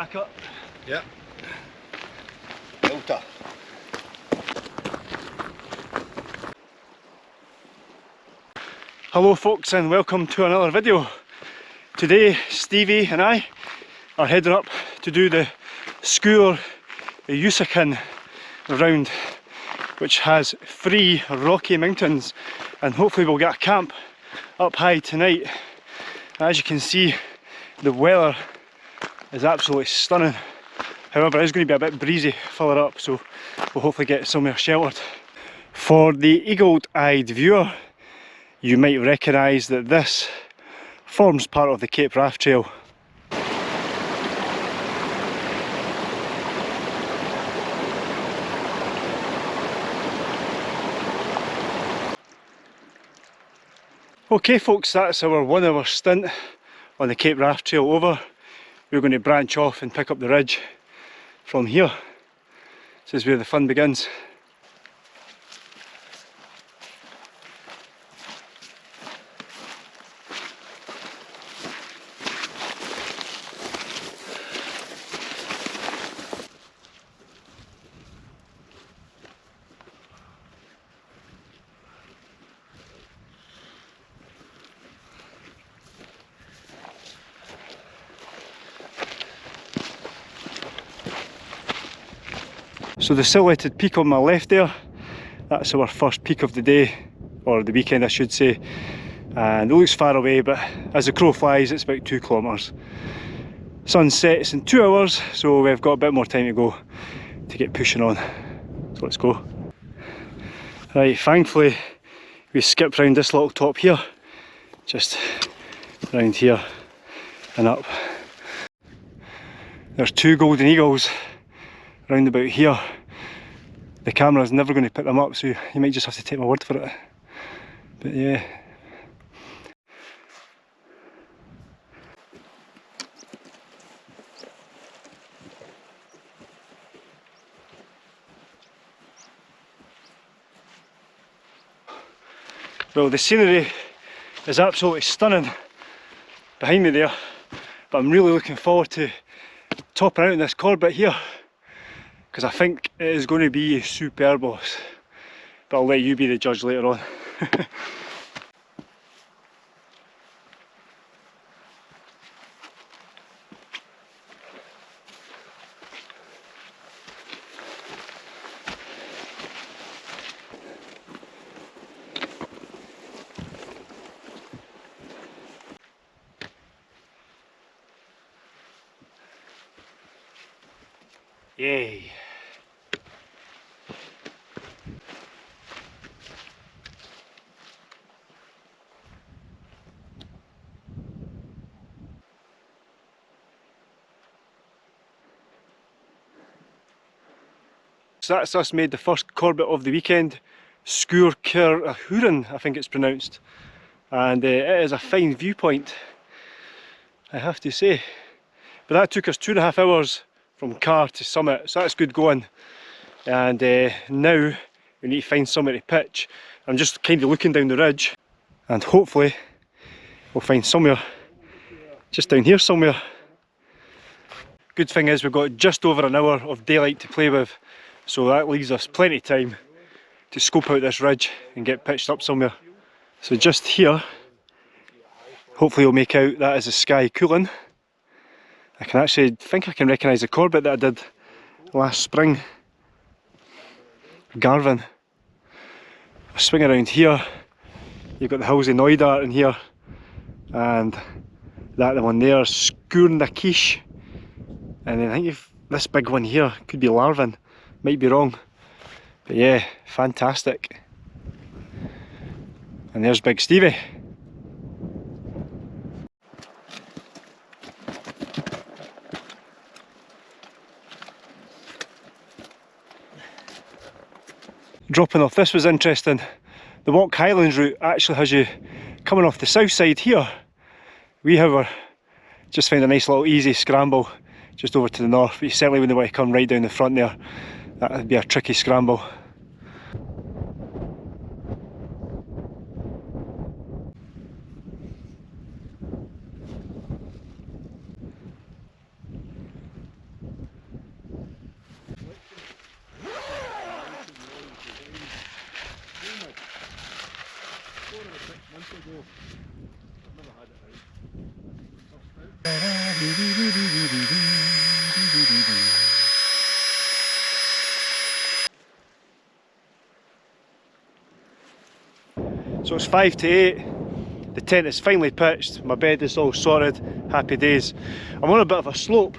Cracker. Yep. Delta. Hello folks and welcome to another video. Today Stevie and I are heading up to do the Sgurr Ghiubhsachain round which has three rocky mountains and hopefully we'll get a camp up high tonight. As you can see the weather is absolutely stunning. However, it's going to be a bit breezy further up, so we'll hopefully get somewhere sheltered. For the eagle-eyed viewer, you might recognise that this forms part of the Cape Wrath Trail. Okay folks, that's our one hour stint on the Cape Wrath Trail over. We're going to branch off and pick up the ridge from here. This is where the fun begins. So the silhouetted peak on my left there, that's our first peak of the day, or the weekend I should say. And it looks far away, but as the crow flies, it's about two kilometres. Sun sets in two hours, so we've got a bit more time to go to get pushing on. So let's go. Right, thankfully we skipped round this little top here, just round here and up. There's two golden eagles round about here the camera is never going to pick them up so you might just have to take my word for it. But yeah. Well the scenery is absolutely stunning behind me there but I'm really looking forward to topping out in this Corbett here because I think it is going to be superb boss but I'll let you be the judge later on Yay. So that's us made the first Corbett of the weekend, Huron I think it's pronounced. And uh, it is a fine viewpoint, I have to say. But that took us two and a half hours from car to Summit, so that's good going. And uh, now we need to find somewhere to pitch. I'm just kind of looking down the ridge and hopefully we'll find somewhere just down here somewhere. Good thing is we've got just over an hour of daylight to play with, so that leaves us plenty of time to scope out this ridge and get pitched up somewhere. So just here, hopefully we'll make out that is the sky cooling. I can actually think I can recognise the Corbett that I did last spring. Garvin. I swing around here, you've got the Hills of Knoydart in here, and that the one there, Sgurr And then I think this big one here could be Larvin, might be wrong. But yeah, fantastic. And there's Big Stevie. dropping off. This was interesting. The Walk Highlands route actually has you coming off the south side here. We however just found a nice little easy scramble just over to the north, but you certainly wouldn't want to come right down the front there that would be a tricky scramble. I've never had it. It's 5 to 8, the tent is finally pitched, my bed is all sorted, happy days. I'm on a bit of a slope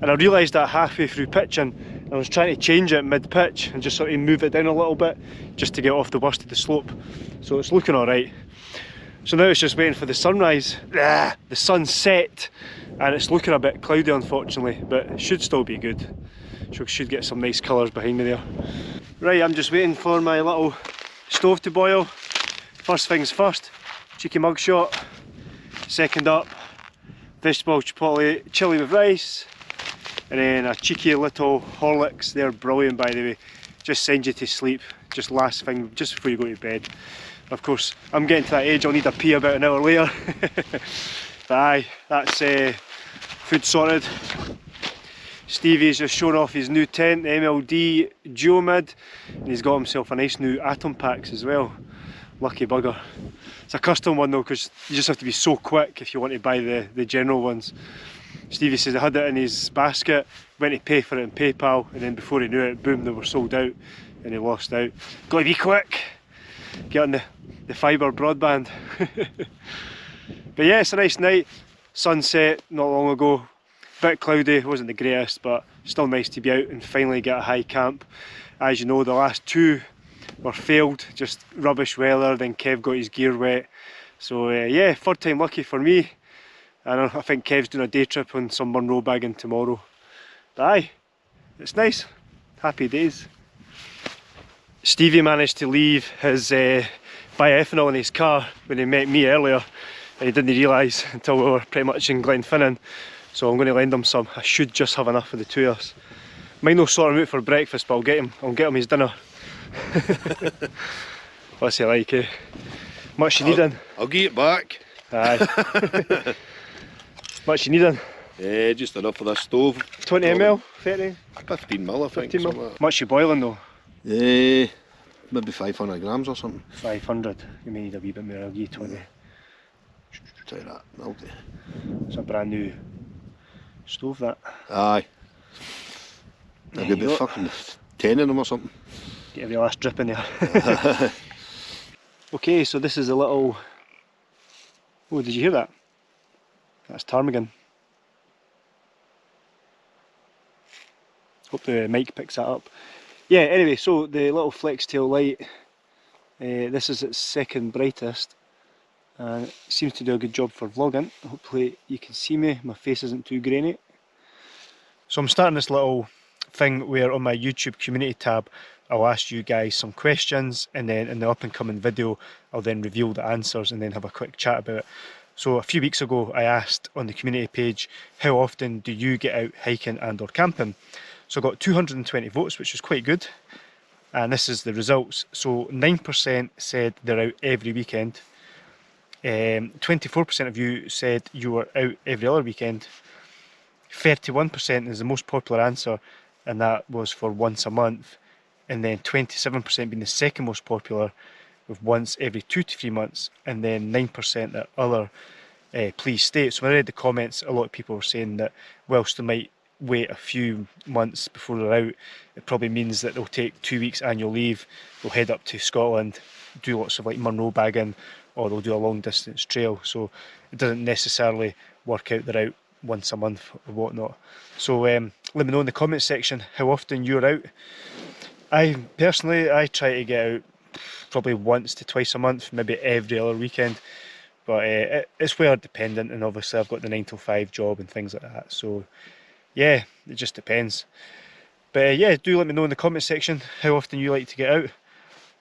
and I realised that halfway through pitching I was trying to change it mid-pitch and just sort of move it down a little bit just to get off the worst of the slope. So it's looking alright. So now it's just waiting for the sunrise. Ah, the sun's set and it's looking a bit cloudy unfortunately, but it should still be good. So should get some nice colours behind me there. Right, I'm just waiting for my little stove to boil. First things first, cheeky mugshot. Second up, vegetable chipotle chili with rice. And then a cheeky little Horlicks, they're brilliant by the way. Just send you to sleep, just last thing, just before you go to bed. Of course, I'm getting to that age, I'll need a pee about an hour later. but aye, that's uh, food sorted. Stevie's just shown off his new tent, the MLD Duomid, and he's got himself a nice new Atom Packs as well. Lucky bugger. It's a custom one though, because you just have to be so quick if you want to buy the, the general ones. Stevie says he had it in his basket, went to pay for it in PayPal, and then before he knew it, boom, they were sold out, and he lost out. Got to be quick, get on the, the fibre broadband. but yeah, it's a nice night, sunset not long ago, bit cloudy, wasn't the greatest, but still nice to be out and finally get a high camp. As you know, the last two were failed, just rubbish weather, then Kev got his gear wet. So uh, yeah, third time lucky for me. And I think Kev's doing a day trip on some Munro bagging tomorrow. But aye, it's nice. Happy days. Stevie managed to leave his uh, bioethanol in his car when he met me earlier and he didn't realise until we were pretty much in Glenfinnan. So I'm going to lend him some. I should just have enough for the two of us. Might not sort him out for breakfast, but I'll get him. I'll get him his dinner. What's he like, eh? Much you needing? I'll give it back. Aye. Much you needing? Yeah, just enough for this stove. 20 ml? 30? 15 ml, I think. 15 mil. Like Much you boiling though? yeah, maybe 500 grams or something. 500. You may need a wee bit more. I'll give you 20. Try that. That'll do. It's a brand new stove that. Aye. There you go. fucking 10 of them or something. Get every last drip in there. okay, so this is a little... Oh, did you hear that? That's ptarmigan. Hope the mic picks that up. Yeah, anyway, so the little flex tail light, uh, this is its second brightest. And it seems to do a good job for vlogging. Hopefully you can see me, my face isn't too grainy. So I'm starting this little thing where on my YouTube community tab I'll ask you guys some questions and then in the up and coming video I'll then reveal the answers and then have a quick chat about it. So a few weeks ago I asked on the community page how often do you get out hiking and or camping? So I got 220 votes which is quite good and this is the results. So 9% said they're out every weekend. Um, 24% of you said you were out every other weekend. 31% is the most popular answer and that was for once a month and then 27% being the second most popular with once every two to three months and then 9% that other uh, please state. So when I read the comments a lot of people were saying that whilst they might wait a few months before they're out it probably means that they'll take two weeks annual leave, they'll head up to Scotland, do lots of like Munro bagging or they'll do a long distance trail so it doesn't necessarily work out they're out once a month or whatnot. So um, let me know in the comment section how often you're out. I personally I try to get out probably once to twice a month, maybe every other weekend. But uh, it, it's weather dependent, and obviously I've got the nine to five job and things like that. So yeah, it just depends. But uh, yeah, do let me know in the comment section how often you like to get out.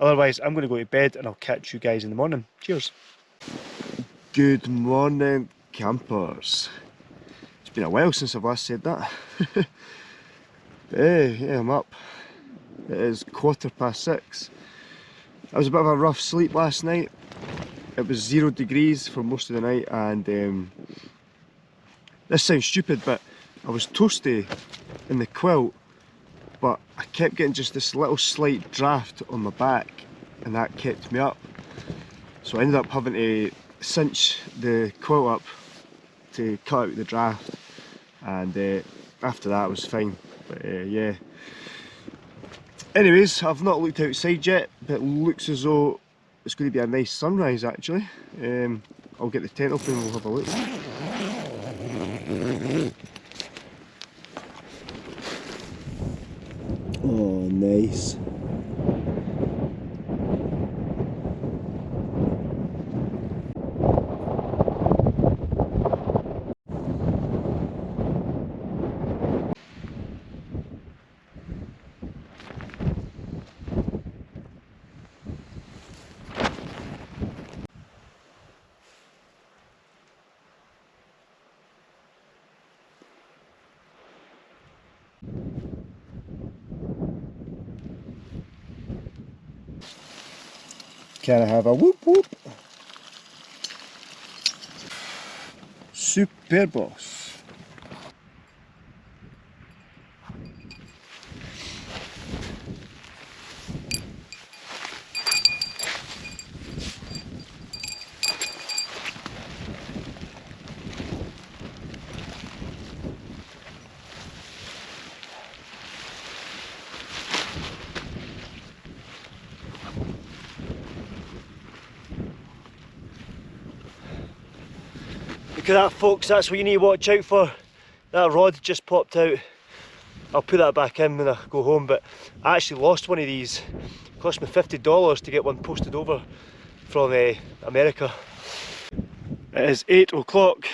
Otherwise, I'm going to go to bed and I'll catch you guys in the morning. Cheers. Good morning, campers. Been a while since I've last said that. hey, yeah, I'm up. It is quarter past six. I was a bit of a rough sleep last night. It was zero degrees for most of the night and um, this sounds stupid but I was toasty in the quilt but I kept getting just this little slight draft on my back and that kept me up. So I ended up having to cinch the quilt up to cut out the draft and uh, after that was fine. But uh, yeah. Anyways I've not looked outside yet but looks as though it's going to be a nice sunrise actually. Um, I'll get the tent open and we'll have a look. Oh nice Can I have a whoop whoop? Super Look at that folks, that's what you need to watch out for. That rod just popped out. I'll put that back in when I go home, but I actually lost one of these. It cost me $50 to get one posted over from uh, America. It is 8 o'clock.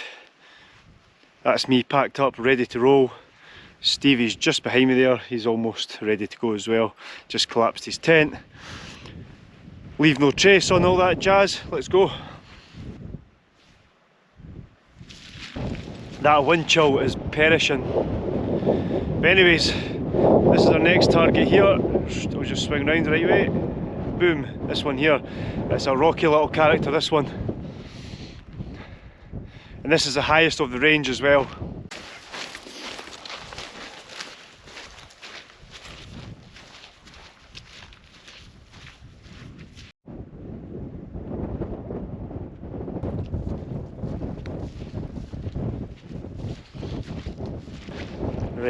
That's me packed up, ready to roll. Stevie's just behind me there, he's almost ready to go as well. Just collapsed his tent. Leave no trace on all that jazz, let's go. That wind chill is perishing. But anyways, this is our next target here. We'll just swing round the right way. Boom, this one here. It's a rocky little character, this one. And this is the highest of the range as well.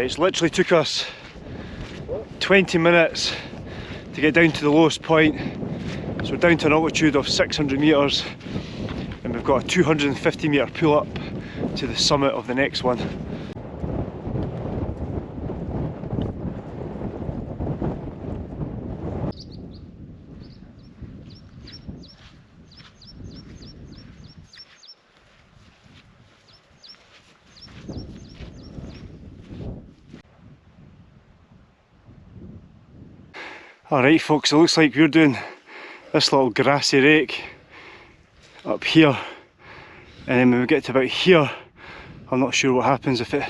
It's literally took us 20 minutes to get down to the lowest point. So we're down to an altitude of 600 metres and we've got a 250 metre pull up to the summit of the next one. Alright folks, it looks like we're doing this little grassy rake up here um, and then when we get to about here I'm not sure what happens if it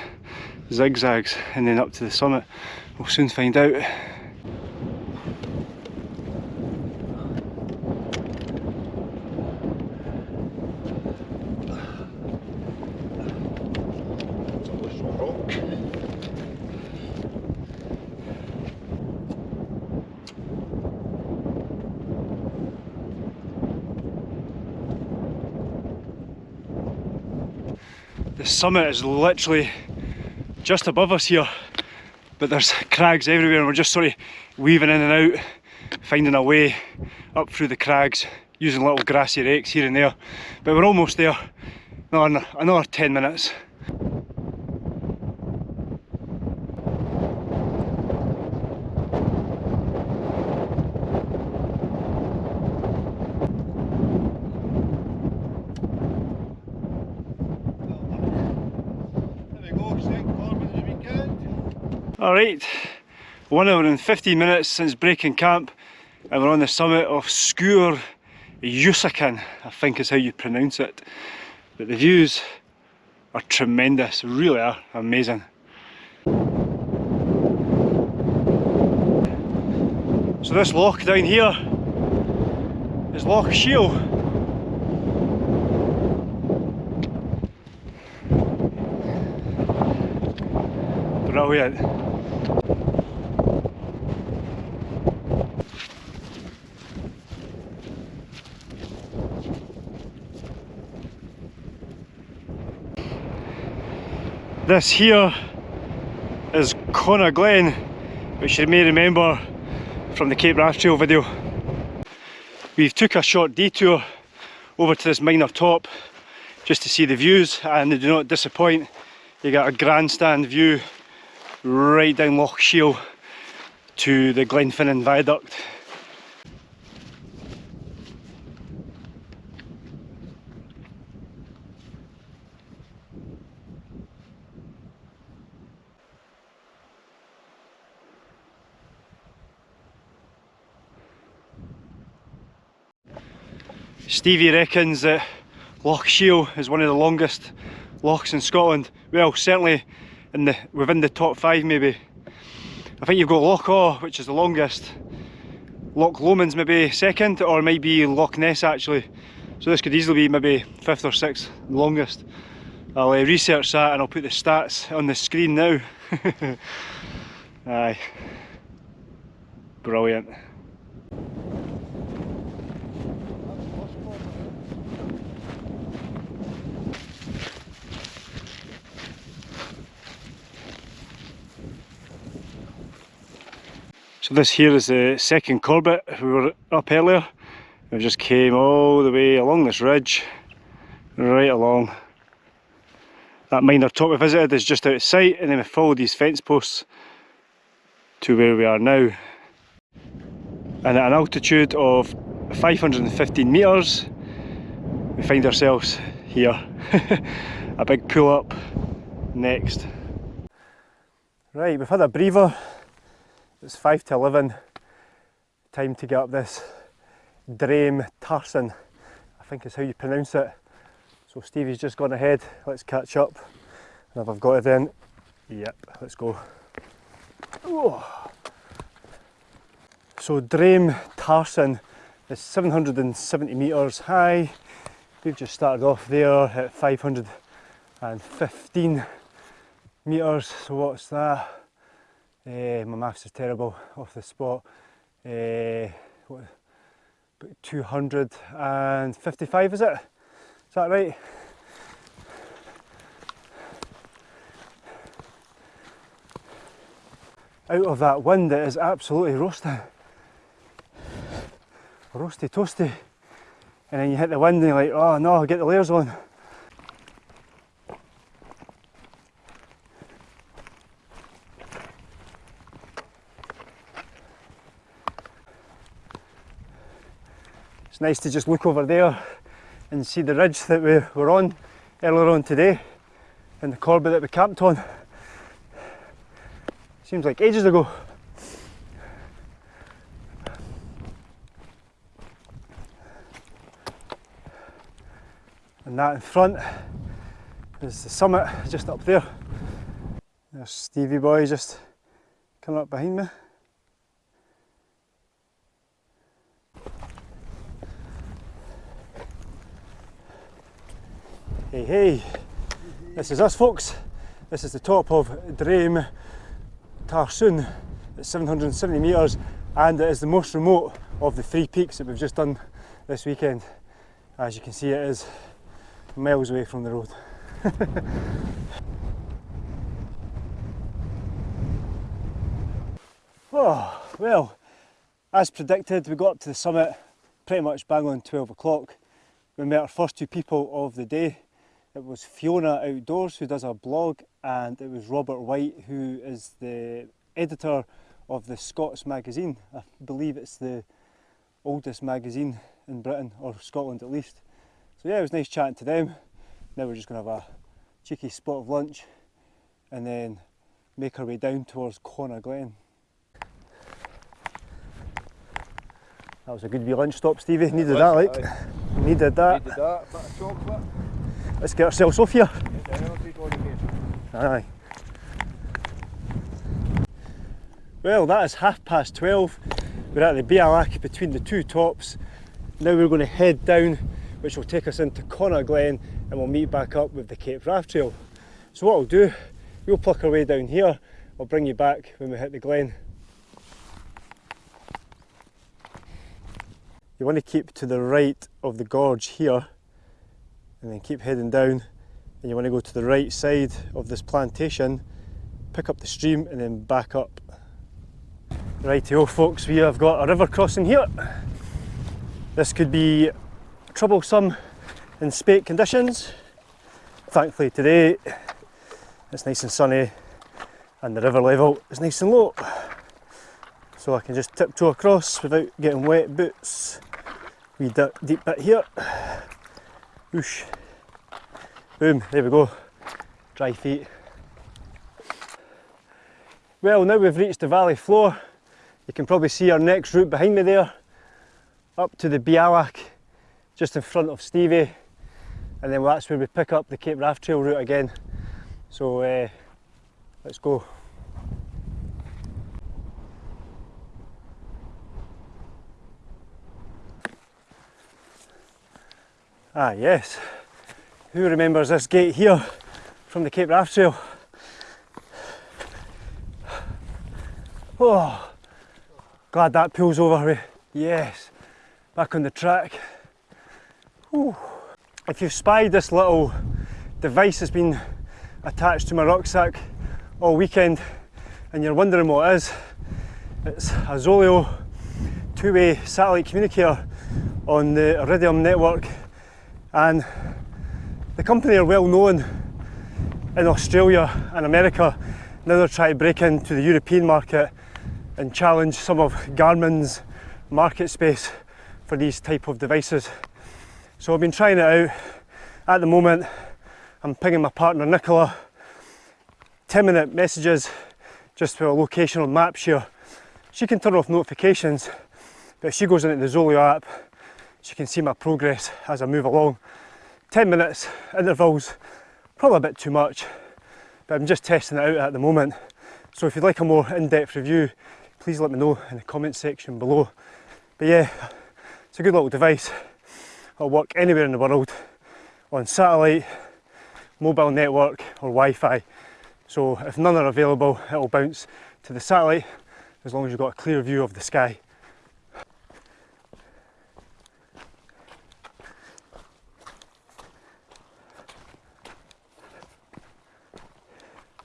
zigzags and then up to the summit. We'll soon find out. The summit is literally just above us here, but there's crags everywhere and we're just sort of weaving in and out, finding a way up through the crags, using little grassy rakes here and there. But we're almost there, another, another 10 minutes. Alright, one hour and 15 minutes since breaking camp and we're on the summit of Sgurr Ghiubhsachain, I think is how you pronounce it. But the views are tremendous, really are amazing. So this lock down here is Loch Shiel. Brilliant. This here is Cona Glen, which you may remember from the Cape Wrath Trail video. We've took a short detour over to this minor top just to see the views and they do not disappoint. You got a grandstand view right down Loch Shiel to the Glenfinnan Viaduct. Stevie reckons that Loch Shiel is one of the longest lochs in Scotland. Well, certainly in the within the top five maybe. I think you've got Loch Awe, which is the longest. Loch Lomond's maybe second, or maybe Loch Ness actually. So this could easily be maybe fifth or sixth longest. I'll uh, research that and I'll put the stats on the screen now. Aye. Brilliant. So this here is the second Corbett. We were up earlier. We just came all the way along this ridge, right along. That minor top we visited is just out of sight and then we followed these fence posts to where we are now. And at an altitude of 515 metres, we find ourselves here. a big pull up next. Right, we've had a breather it's 5 to 11, time to get up this Druim Tarsuinn, I think is how you pronounce it. So Stevie's just gone ahead, let's catch up. And if I've got it then, yep, let's go. So Druim Tarsuinn is 770 metres high. We've just started off there at 515 metres, so what's that? Uh, my maths is terrible off the spot. Uh, what, 255 is it? Is that right? Out of that wind it is absolutely roasting. Roasty toasty. And then you hit the wind and you're like, oh no, get the layers on. Nice to just look over there and see the ridge that we were on earlier on today and the Corbett that we camped on. Seems like ages ago. And that in front is the summit just up there. There's Stevie boy just coming up behind me. Hey hey, this is us folks. This is the top of Druim Tarsuinn at 770 metres and it is the most remote of the three peaks that we've just done this weekend. As you can see it is miles away from the road. oh, well, as predicted we got up to the summit pretty much bang on 12 o'clock. We met our first two people of the day it was Fiona Outdoors who does our blog and it was Robert Wight who is the editor of the Scots magazine. I believe it's the oldest magazine in Britain or Scotland at least. So yeah, it was nice chatting to them. Now we're just going to have a cheeky spot of lunch and then make our way down towards Cona Glen. That was a good wee lunch stop, Stevie. Needed that, like. Needed that. Needed that. Bit of chocolate. Let's get ourselves off here. Aye. Well, that is half past 12. We're at the Bealach between the two tops. Now we're going to head down, which will take us into Cona Glen, and we'll meet back up with the Cape Wrath Trail. So what I'll do, we'll pluck our way down here. I'll bring you back when we hit the glen. You want to keep to the right of the gorge here and then keep heading down and you want to go to the right side of this plantation, pick up the stream and then back up. Rightio folks, we have got a river crossing here. This could be troublesome in spate conditions. Thankfully today it's nice and sunny and the river level is nice and low. So I can just tiptoe across without getting wet boots. Wee deep bit here. Whoosh. Boom, there we go. Dry feet. Well, now we've reached the valley floor. You can probably see our next route behind me there. Up to the Bealach, just in front of Stevie. And then that's where we pick up the Cape Wrath Trail route again. So uh, let's go. Ah yes, who remembers this gate here from the Cape Wrath Trail? Oh, glad that pulls over me. Yes, back on the track. Whew. If you've spied this little device that's been attached to my rucksack all weekend and you're wondering what it is, it's a Zoleo two-way satellite communicator on the Iridium network and the company are well known in Australia and America. Now they're trying to break into the European market and challenge some of Garmin's market space for these type of devices. So I've been trying it out. At the moment, I'm pinging my partner Nicola 10 minute messages just for a location on MapShare. She can turn off notifications, but if she goes into the Zoleo app, so you can see my progress as I move along. 10 minutes intervals, probably a bit too much, but I'm just testing it out at the moment. So if you'd like a more in-depth review, please let me know in the comment section below. But yeah, it's a good little device. It'll work anywhere in the world on satellite, mobile network or Wi-Fi. So if none are available, it'll bounce to the satellite as long as you've got a clear view of the sky.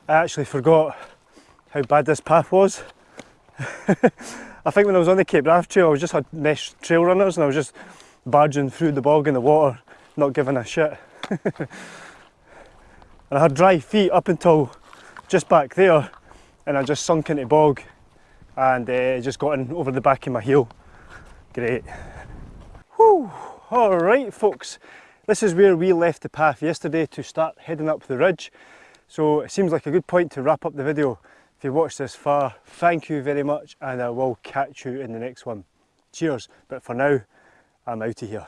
I actually forgot how bad this path was. I think when I was on the Cape Wrath Trail, I was just had mesh trail runners and I was just barging through the bog in the water, not giving a shit. and I had dry feet up until just back there and I just sunk into bog and uh, just got in over the back of my heel. Great. Whew. All right, folks. This is where we left the path yesterday to start heading up the ridge. So it seems like a good point to wrap up the video. If you watched this far, thank you very much and I will catch you in the next one. Cheers, but for now, I'm out of here.